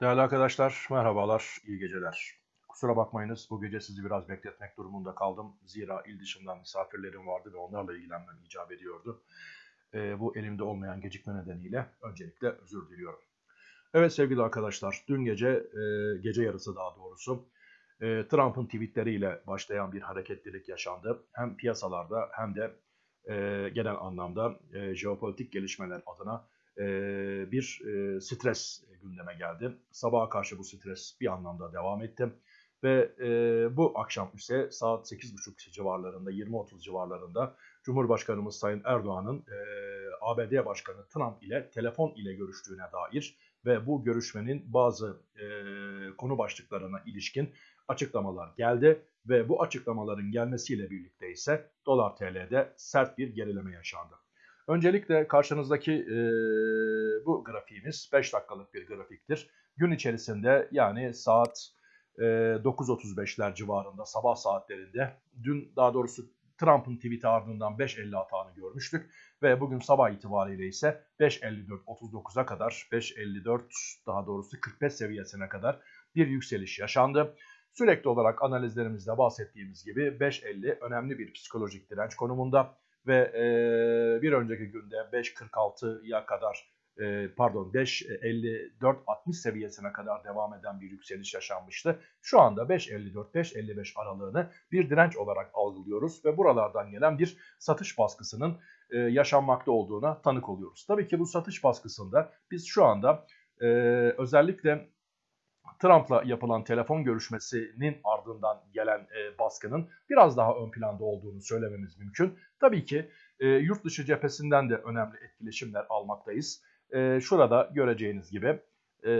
Değerli arkadaşlar, merhabalar, iyi geceler. Kusura bakmayınız, bu gece sizi biraz bekletmek durumunda kaldım. Zira il dışından misafirlerim vardı ve onlarla ilgilenmem icap ediyordu. E, bu elimde olmayan gecikme nedeniyle öncelikle özür diliyorum. Evet sevgili arkadaşlar, dün gece, e, gece yarısı daha doğrusu, e, Trump'ın tweetleriyle başlayan bir hareketlilik yaşandı. Hem piyasalarda hem de e, genel anlamda e, jeopolitik gelişmeler adına e, bir e, stres gündeme geldi. Sabaha karşı bu stres bir anlamda devam etti. Ve e, bu akşam ise saat 8.30 civarlarında, 20.30 civarlarında Cumhurbaşkanımız Sayın Erdoğan'ın e, ABD Başkanı Trump ile telefon ile görüştüğüne dair ve bu görüşmenin bazı e, konu başlıklarına ilişkin açıklamalar geldi ve bu açıklamaların gelmesiyle birlikte ise dolar TL'de sert bir gerileme yaşandı. Öncelikle karşınızdaki e, bu grafiğimiz 5 dakikalık bir grafiktir. Gün içerisinde yani saat e, 9.35'ler civarında sabah saatlerinde dün daha doğrusu Trump'ın tweet'i ardından 5.50 atağını görmüştük. Ve bugün sabah itibariyle ise 5.54-39'a kadar 5.54 daha doğrusu 45 seviyesine kadar bir yükseliş yaşandı. Sürekli olarak analizlerimizde bahsettiğimiz gibi 5.50 önemli bir psikolojik direnç konumunda ve e, bir önceki günde 5.46'ya kadar e, pardon 5.54-60 seviyesine kadar devam eden bir yükseliş yaşanmıştı. Şu anda 5.54-5.55 aralığını bir direnç olarak algılıyoruz ve buralardan gelen bir satış baskısının e, yaşanmakta olduğuna tanık oluyoruz. Tabii ki bu satış baskısında biz şu anda e, özellikle Trump'la yapılan telefon görüşmesinin ardından gelen e, baskının biraz daha ön planda olduğunu söylememiz mümkün. Tabii ki e, yurt dışı cephesinden de önemli etkileşimler almaktayız. E, şurada göreceğiniz gibi e,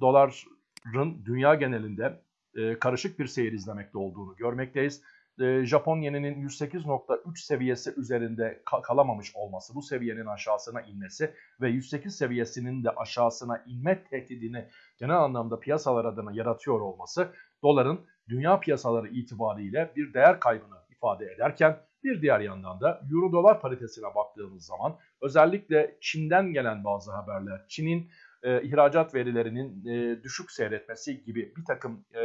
doların dünya genelinde e, karışık bir seyir izlemekte olduğunu görmekteyiz e, Japon yeninin 108.3 seviyesi üzerinde kalamamış olması, bu seviyenin aşağısına inmesi ve 108 seviyesinin de aşağısına inme tehdidini genel anlamda piyasalar adına yaratıyor olması doların dünya piyasaları itibariyle bir değer kaybını ifade ederken bir diğer yandan da euro dolar paritesine baktığımız zaman özellikle Çin'den gelen bazı haberler, Çin'in e, ihracat verilerinin e, düşük seyretmesi gibi bir takım e,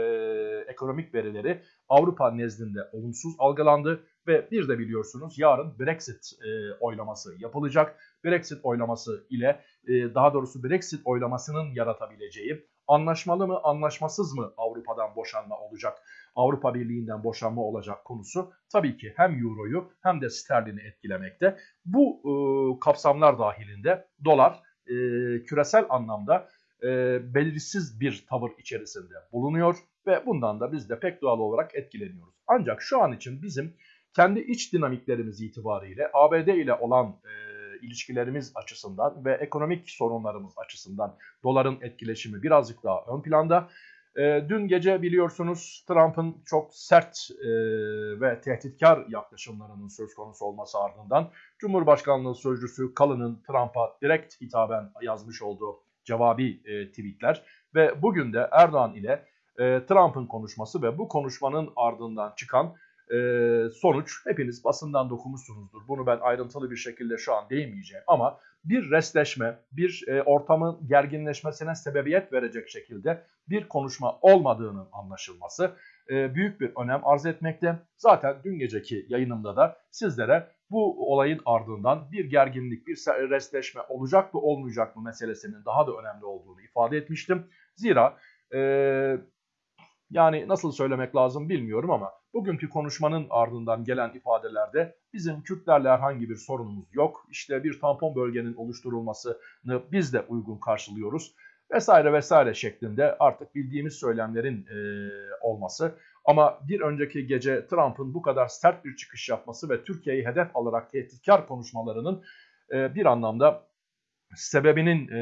ekonomik verileri Avrupa nezdinde olumsuz algılandı ve bir de biliyorsunuz yarın Brexit e, oylaması yapılacak. Brexit oylaması ile e, daha doğrusu Brexit oylamasının yaratabileceği anlaşmalı mı anlaşmasız mı Avrupa'dan boşanma olacak, Avrupa Birliği'nden boşanma olacak konusu tabii ki hem Euro'yu hem de sterlini etkilemekte. Bu e, kapsamlar dahilinde dolar e, küresel anlamda e, belirsiz bir tavır içerisinde bulunuyor ve bundan da biz de pek doğal olarak etkileniyoruz. Ancak şu an için bizim kendi iç dinamiklerimiz itibariyle ABD ile olan e, ilişkilerimiz açısından ve ekonomik sorunlarımız açısından doların etkileşimi birazcık daha ön planda. E, dün gece biliyorsunuz Trump'ın çok sert e, ve tehditkar yaklaşımlarının söz konusu olması ardından Cumhurbaşkanlığı Sözcüsü Kalın'ın Trump'a direkt hitaben yazmış olduğu cevabi e, tweetler ve bugün de Erdoğan ile e, Trump'ın konuşması ve bu konuşmanın ardından çıkan e, sonuç hepiniz basından dokumuşsunuzdur. Bunu ben ayrıntılı bir şekilde şu an değinmeyeceğim ama bir resleşme, bir e, ortamın gerginleşmesine sebebiyet verecek şekilde bir konuşma olmadığının anlaşılması e, büyük bir önem arz etmekte. Zaten dün geceki yayınımda da sizlere bu olayın ardından bir gerginlik, bir resleşme olacak mı olmayacak mı meselesinin daha da önemli olduğunu ifade etmiştim. Zira e, yani nasıl söylemek lazım bilmiyorum ama bugünkü konuşmanın ardından gelen ifadelerde bizim Kürtlerle herhangi bir sorunumuz yok. İşte bir tampon bölgenin oluşturulmasını biz de uygun karşılıyoruz vesaire vesaire şeklinde artık bildiğimiz söylemlerin e, olması. Ama bir önceki gece Trump'ın bu kadar sert bir çıkış yapması ve Türkiye'yi hedef alarak tehditkar konuşmalarının e, bir anlamda sebebinin e,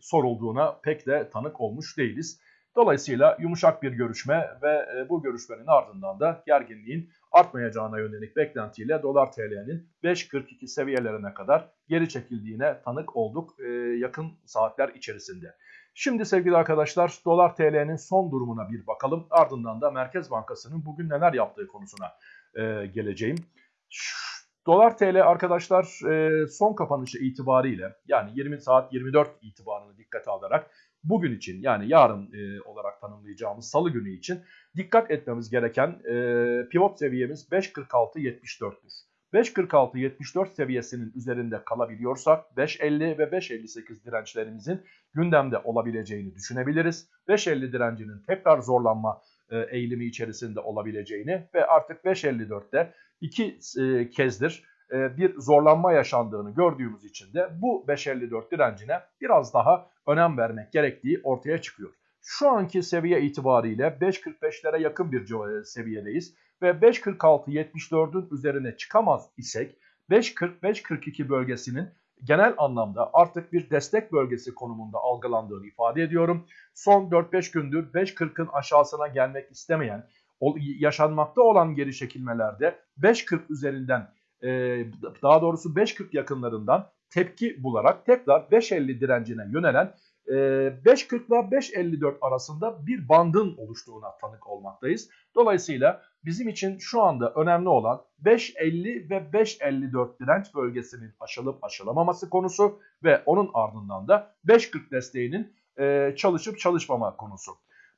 sorulduğuna pek de tanık olmuş değiliz. Dolayısıyla yumuşak bir görüşme ve e, bu görüşmenin ardından da gerginliğin artmayacağına yönelik beklentiyle dolar TL'nin 5.42 seviyelerine kadar geri çekildiğine tanık olduk e, yakın saatler içerisinde. Şimdi sevgili arkadaşlar dolar TL'nin son durumuna bir bakalım. Ardından da Merkez Bankası'nın bugün neler yaptığı konusuna e, geleceğim. Dolar TL arkadaşlar son kapanışı itibariyle yani 20 saat 24 itibarını dikkate alarak bugün için yani yarın e, olarak tanımlayacağımız salı günü için dikkat etmemiz gereken e, pivot seviyemiz 5.46.74'tür. 5.46-74 seviyesinin üzerinde kalabiliyorsak 5.50 ve 5.58 dirençlerimizin gündemde olabileceğini düşünebiliriz. 5.50 direncinin tekrar zorlanma e, eğilimi içerisinde olabileceğini ve artık 5.54'te iki e, kezdir bir zorlanma yaşandığını gördüğümüz için de bu 5.54 direncine biraz daha önem vermek gerektiği ortaya çıkıyor. Şu anki seviye itibariyle 5.45'lere yakın bir seviyedeyiz ve 5.46-74'ün üzerine çıkamaz isek 5.40-5.42 bölgesinin genel anlamda artık bir destek bölgesi konumunda algılandığını ifade ediyorum. Son 4-5 gündür 5.40'ın aşağısına gelmek istemeyen, yaşanmakta olan geri çekilmelerde 5.40 üzerinden daha doğrusu 5.40 yakınlarından tepki bularak tekrar 5.50 direncine yönelen 5.40 ile 5.54 arasında bir bandın oluştuğuna tanık olmaktayız. Dolayısıyla bizim için şu anda önemli olan 5.50 ve 5.54 direnç bölgesinin aşılıp aşılamaması konusu ve onun ardından da 5.40 desteğinin çalışıp çalışmama konusu.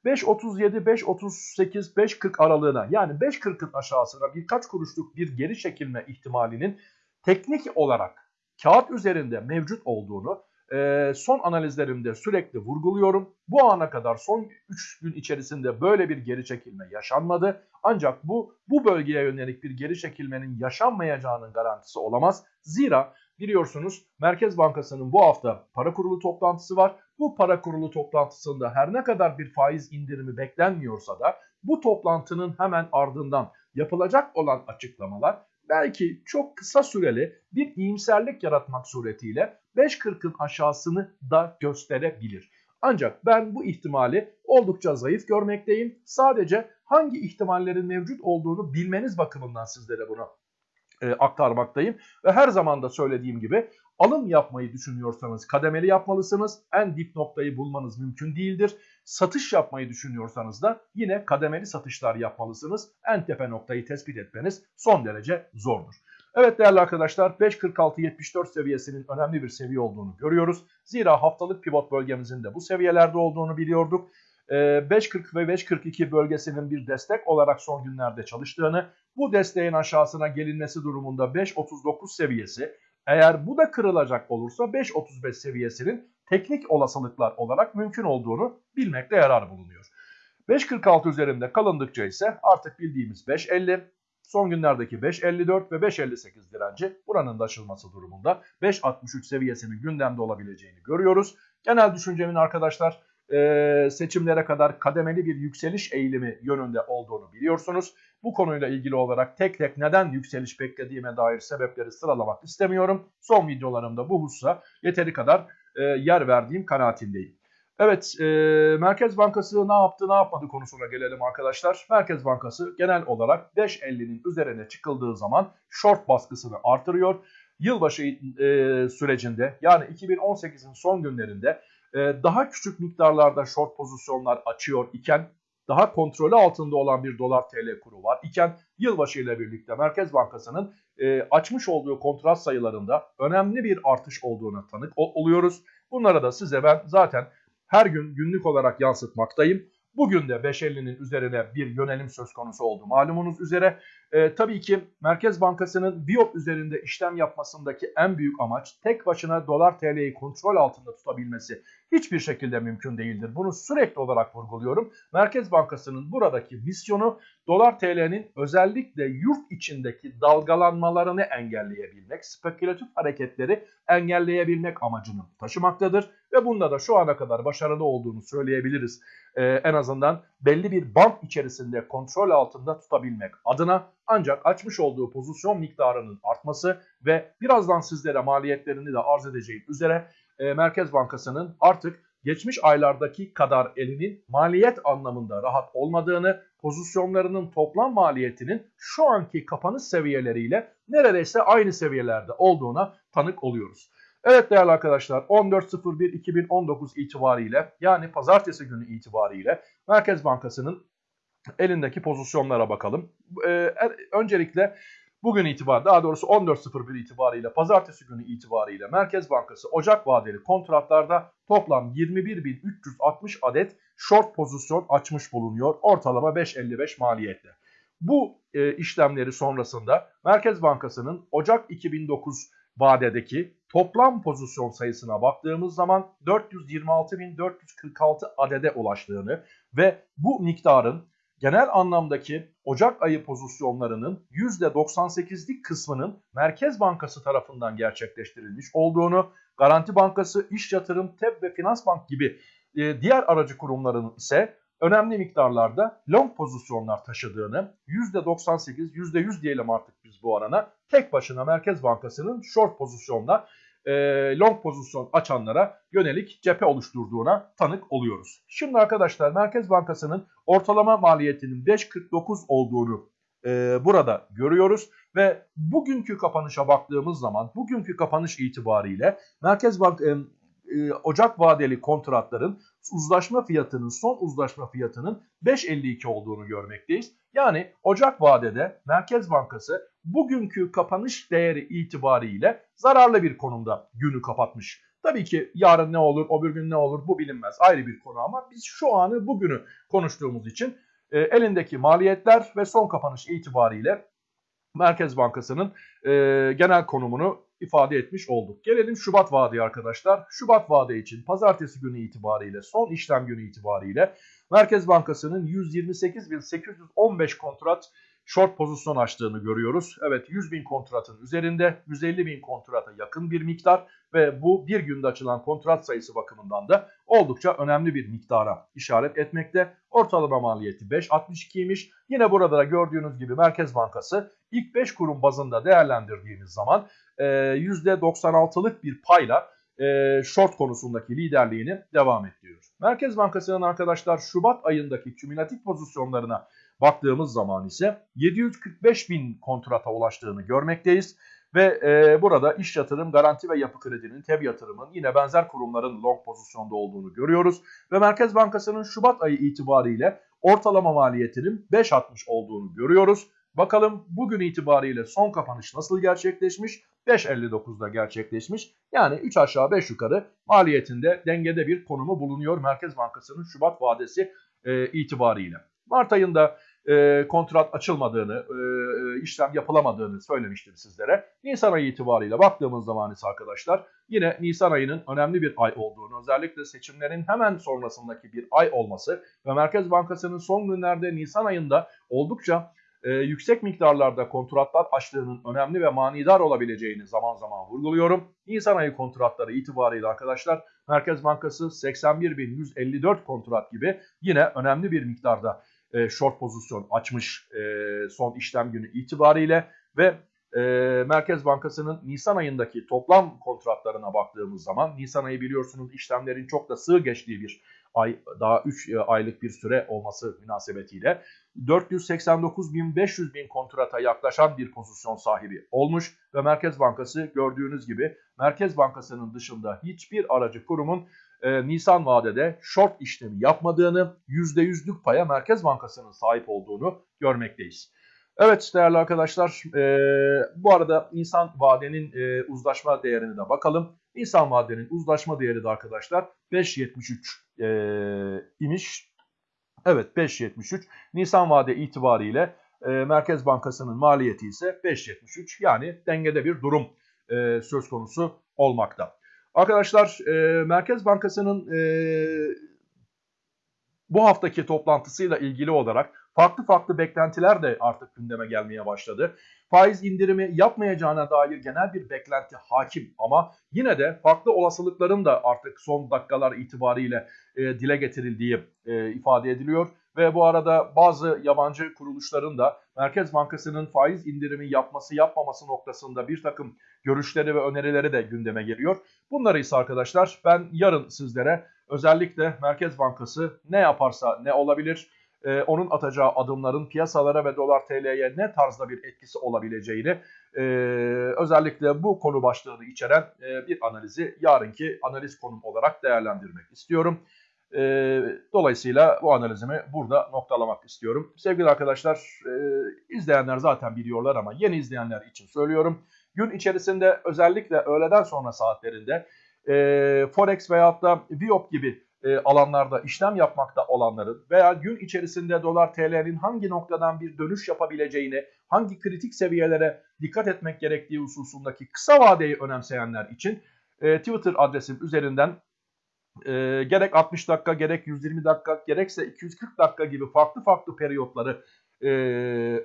5.37, 5.38, 5.40 aralığına yani 5.40'ın aşağısına birkaç kuruşluk bir geri çekilme ihtimalinin teknik olarak kağıt üzerinde mevcut olduğunu e, son analizlerimde sürekli vurguluyorum. Bu ana kadar son 3 gün içerisinde böyle bir geri çekilme yaşanmadı. Ancak bu bu bölgeye yönelik bir geri çekilmenin yaşanmayacağının garantisi olamaz. Zira biliyorsunuz Merkez Bankası'nın bu hafta para kurulu toplantısı var. Bu para kurulu toplantısında her ne kadar bir faiz indirimi beklenmiyorsa da bu toplantının hemen ardından yapılacak olan açıklamalar belki çok kısa süreli bir iyimserlik yaratmak suretiyle 5.40'ın aşağısını da gösterebilir. Ancak ben bu ihtimali oldukça zayıf görmekteyim. Sadece hangi ihtimallerin mevcut olduğunu bilmeniz bakımından sizlere bunu e, aktarmaktayım. Ve her zaman da söylediğim gibi alım yapmayı düşünüyorsanız kademeli yapmalısınız. En dip noktayı bulmanız mümkün değildir. Satış yapmayı düşünüyorsanız da yine kademeli satışlar yapmalısınız. En tepe noktayı tespit etmeniz son derece zordur. Evet değerli arkadaşlar 5.46-74 seviyesinin önemli bir seviye olduğunu görüyoruz. Zira haftalık pivot bölgemizin de bu seviyelerde olduğunu biliyorduk. 5.40 ee, ve 5.42 bölgesinin bir destek olarak son günlerde çalıştığını, bu desteğin aşağısına gelinmesi durumunda 5.39 seviyesi, eğer bu da kırılacak olursa 5.35 seviyesinin teknik olasılıklar olarak mümkün olduğunu bilmekte yarar bulunuyor. 5.46 üzerinde kalındıkça ise artık bildiğimiz 5.50, son günlerdeki 5.54 ve 5.58 direnci buranın da aşılması durumunda 5.63 seviyesinin gündemde olabileceğini görüyoruz. Genel düşüncemin arkadaşlar seçimlere kadar kademeli bir yükseliş eğilimi yönünde olduğunu biliyorsunuz. Bu konuyla ilgili olarak tek tek neden yükseliş beklediğime dair sebepleri sıralamak istemiyorum. Son videolarımda bu hususa yeteri kadar yer verdiğim kanaatindeyim. Evet, Merkez Bankası ne yaptı ne yapmadı konusuna gelelim arkadaşlar. Merkez Bankası genel olarak 5.50'nin üzerine çıkıldığı zaman short baskısını artırıyor. Yılbaşı sürecinde yani 2018'in son günlerinde daha küçük miktarlarda short pozisyonlar açıyor iken daha kontrolü altında olan bir dolar TL kuru var iken yılbaşı ile birlikte Merkez Bankası'nın e, açmış olduğu kontrat sayılarında önemli bir artış olduğuna tanık oluyoruz. Bunlara da size ben zaten her gün günlük olarak yansıtmaktayım. Bugün de 5.50'nin üzerine bir yönelim söz konusu oldu. Malumunuz üzere e, tabii ki Merkez Bankası'nın Biop üzerinde işlem yapmasındaki en büyük amaç tek başına dolar TL'yi kontrol altında tutabilmesi hiçbir şekilde mümkün değildir. Bunu sürekli olarak vurguluyorum. Merkez Bankası'nın buradaki misyonu dolar TL'nin özellikle yurt içindeki dalgalanmalarını engelleyebilmek, spekülatif hareketleri engelleyebilmek amacını taşımaktadır. Ve bunda da şu ana kadar başarılı olduğunu söyleyebiliriz. Ee, en azından belli bir band içerisinde kontrol altında tutabilmek adına ancak açmış olduğu pozisyon miktarının artması ve birazdan sizlere maliyetlerini de arz edeceğim üzere e, Merkez Bankası'nın artık geçmiş aylardaki kadar elinin maliyet anlamında rahat olmadığını, pozisyonlarının toplam maliyetinin şu anki kapanış seviyeleriyle neredeyse aynı seviyelerde olduğuna tanık oluyoruz. Evet değerli arkadaşlar 14.01.2019 itibariyle yani pazartesi günü itibariyle Merkez Bankası'nın elindeki pozisyonlara bakalım. Ee, öncelikle bugün itibar daha doğrusu 14.01 itibariyle pazartesi günü itibariyle Merkez Bankası Ocak vadeli kontratlarda toplam 21.360 adet short pozisyon açmış bulunuyor. Ortalama 5.55 maliyetle. Bu e, işlemleri sonrasında Merkez Bankası'nın Ocak 2009 vadedeki toplam pozisyon sayısına baktığımız zaman 426.446 adede ulaştığını ve bu miktarın genel anlamdaki Ocak ayı pozisyonlarının %98'lik kısmının Merkez Bankası tarafından gerçekleştirilmiş olduğunu, Garanti Bankası, İş Yatırım, TEB ve Finans Bank gibi e, diğer aracı kurumların ise önemli miktarlarda long pozisyonlar taşıdığını, %98, %100 diyelim artık biz bu arana, tek başına Merkez Bankası'nın short pozisyonda e, long pozisyon açanlara yönelik cephe oluşturduğuna tanık oluyoruz. Şimdi arkadaşlar Merkez Bankası'nın ortalama maliyetinin 5.49 olduğunu e, burada görüyoruz ve bugünkü kapanışa baktığımız zaman bugünkü kapanış itibariyle Merkez Bank e, e, Ocak vadeli kontratların uzlaşma fiyatının son uzlaşma fiyatının 5.52 olduğunu görmekteyiz. Yani Ocak vadede Merkez Bankası bugünkü kapanış değeri itibariyle zararlı bir konumda günü kapatmış. Tabii ki yarın ne olur, o bir gün ne olur bu bilinmez ayrı bir konu ama biz şu anı bugünü konuştuğumuz için e, elindeki maliyetler ve son kapanış itibariyle Merkez Bankası'nın e, genel konumunu ifade etmiş olduk. Gelelim Şubat vade arkadaşlar. Şubat vade için pazartesi günü itibariyle son işlem günü itibariyle Merkez Bankası'nın 128.815 kontrat short pozisyon açtığını görüyoruz. Evet 100 bin kontratın üzerinde 150 bin kontrata yakın bir miktar ve bu bir günde açılan kontrat sayısı bakımından da oldukça önemli bir miktara işaret etmekte. Ortalama maliyeti 5.62'ymiş. Yine burada da gördüğünüz gibi Merkez Bankası ilk 5 kurum bazında değerlendirdiğimiz zaman %96'lık bir payla short konusundaki liderliğini devam ettiriyor. Merkez Bankası'nın arkadaşlar Şubat ayındaki kümülatif pozisyonlarına baktığımız zaman ise 745 bin kontrata ulaştığını görmekteyiz. Ve e, burada iş yatırım, garanti ve yapı kredinin, TEB yatırımın yine benzer kurumların long pozisyonda olduğunu görüyoruz. Ve Merkez Bankası'nın Şubat ayı itibariyle ortalama maliyetinin 5.60 olduğunu görüyoruz. Bakalım bugün itibariyle son kapanış nasıl gerçekleşmiş? 5.59'da gerçekleşmiş. Yani 3 aşağı 5 yukarı maliyetinde dengede bir konumu bulunuyor Merkez Bankası'nın Şubat vadesi e, itibariyle. Mart ayında e, kontrat açılmadığını, e, e, işlem yapılamadığını söylemiştim sizlere. Nisan ayı itibariyle baktığımız zaman ise arkadaşlar yine Nisan ayının önemli bir ay olduğunu, özellikle seçimlerin hemen sonrasındaki bir ay olması ve Merkez Bankası'nın son günlerde Nisan ayında oldukça e, yüksek miktarlarda kontratlar açtığının önemli ve manidar olabileceğini zaman zaman vurguluyorum. Nisan ayı kontratları itibariyle arkadaşlar Merkez Bankası 81.154 kontrat gibi yine önemli bir miktarda e, short pozisyon açmış e, son işlem günü itibariyle ve e, Merkez Bankası'nın Nisan ayındaki toplam kontratlarına baktığımız zaman Nisan ayı biliyorsunuz işlemlerin çok da sığ geçtiği bir ay daha 3 e, aylık bir süre olması münasebetiyle 489.500 bin kontrata yaklaşan bir pozisyon sahibi olmuş ve Merkez Bankası gördüğünüz gibi Merkez Bankası'nın dışında hiçbir aracı kurumun e, Nisan vadede short işlemi yapmadığını, %100'lük paya Merkez Bankası'nın sahip olduğunu görmekteyiz. Evet değerli arkadaşlar e, bu arada Nisan vadenin e, uzlaşma değerine de bakalım. Nisan vadenin uzlaşma değeri de arkadaşlar 5.73 e, imiş. Evet 5.73 Nisan vade itibariyle e, Merkez Bankası'nın maliyeti ise 5.73 yani dengede bir durum e, söz konusu olmakta. Arkadaşlar e, Merkez Bankası'nın e, bu haftaki toplantısıyla ilgili olarak farklı farklı beklentiler de artık gündeme gelmeye başladı. Faiz indirimi yapmayacağına dair genel bir beklenti hakim ama yine de farklı olasılıkların da artık son dakikalar itibariyle e, dile getirildiği e, ifade ediliyor. Ve bu arada bazı yabancı kuruluşların da Merkez Bankası'nın faiz indirimi yapması yapmaması noktasında bir takım görüşleri ve önerileri de gündeme geliyor. Bunları ise arkadaşlar ben yarın sizlere özellikle Merkez Bankası ne yaparsa ne olabilir, e, onun atacağı adımların piyasalara ve dolar TL'ye ne tarzda bir etkisi olabileceğini e, özellikle bu konu başlığını içeren e, bir analizi yarınki analiz konum olarak değerlendirmek istiyorum. E, dolayısıyla bu analizimi burada noktalamak istiyorum. Sevgili arkadaşlar, e, izleyenler zaten biliyorlar ama yeni izleyenler için söylüyorum. Gün içerisinde özellikle öğleden sonra saatlerinde e, Forex veyahut da Viop gibi e, alanlarda işlem yapmakta olanların veya gün içerisinde dolar TL'nin hangi noktadan bir dönüş yapabileceğini, hangi kritik seviyelere dikkat etmek gerektiği hususundaki kısa vadeyi önemseyenler için e, Twitter adresim üzerinden e, gerek 60 dakika, gerek 120 dakika, gerekse 240 dakika gibi farklı farklı periyotları e,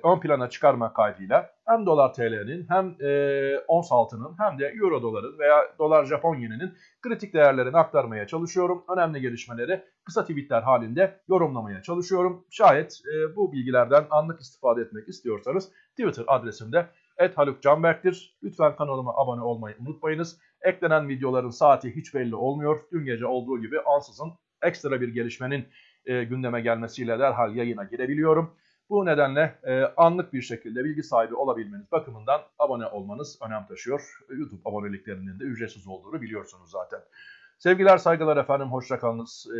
ön plana çıkarmak kaydıyla hem dolar TL'nin hem e, ons altının hem de euro doların veya dolar Japon yeninin kritik değerlerini aktarmaya çalışıyorum. Önemli gelişmeleri kısa tweetler halinde yorumlamaya çalışıyorum. Şayet e, bu bilgilerden anlık istifade etmek istiyorsanız Twitter adresimde @halukcanberk'tir. Lütfen kanalıma abone olmayı unutmayınız. Eklenen videoların saati hiç belli olmuyor. Dün gece olduğu gibi ansızın ekstra bir gelişmenin e, gündeme gelmesiyle derhal yayına girebiliyorum. Bu nedenle e, anlık bir şekilde bilgi sahibi olabilmeniz bakımından abone olmanız önem taşıyor. YouTube aboneliklerinin de ücretsiz olduğunu biliyorsunuz zaten. Sevgiler, saygılar efendim, hoşçakalınız. E,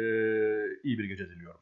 iyi bir gece diliyorum.